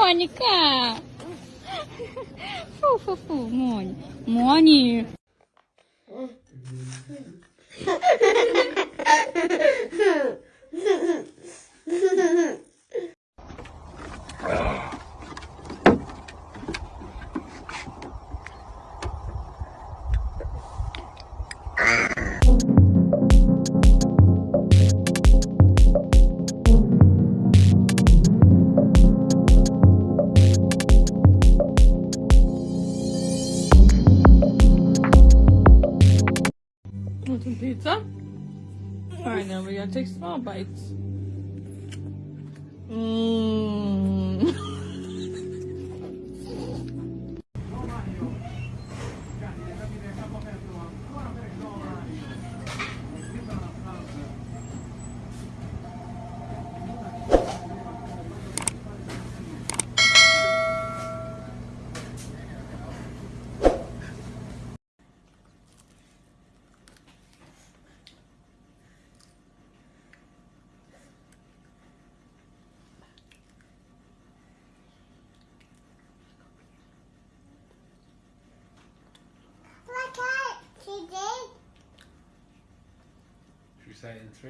Моніка. Фу-фу-фу, Моні. Моні. Want some pizza? Alright, now we gotta take small bites. Mmm. you say in three?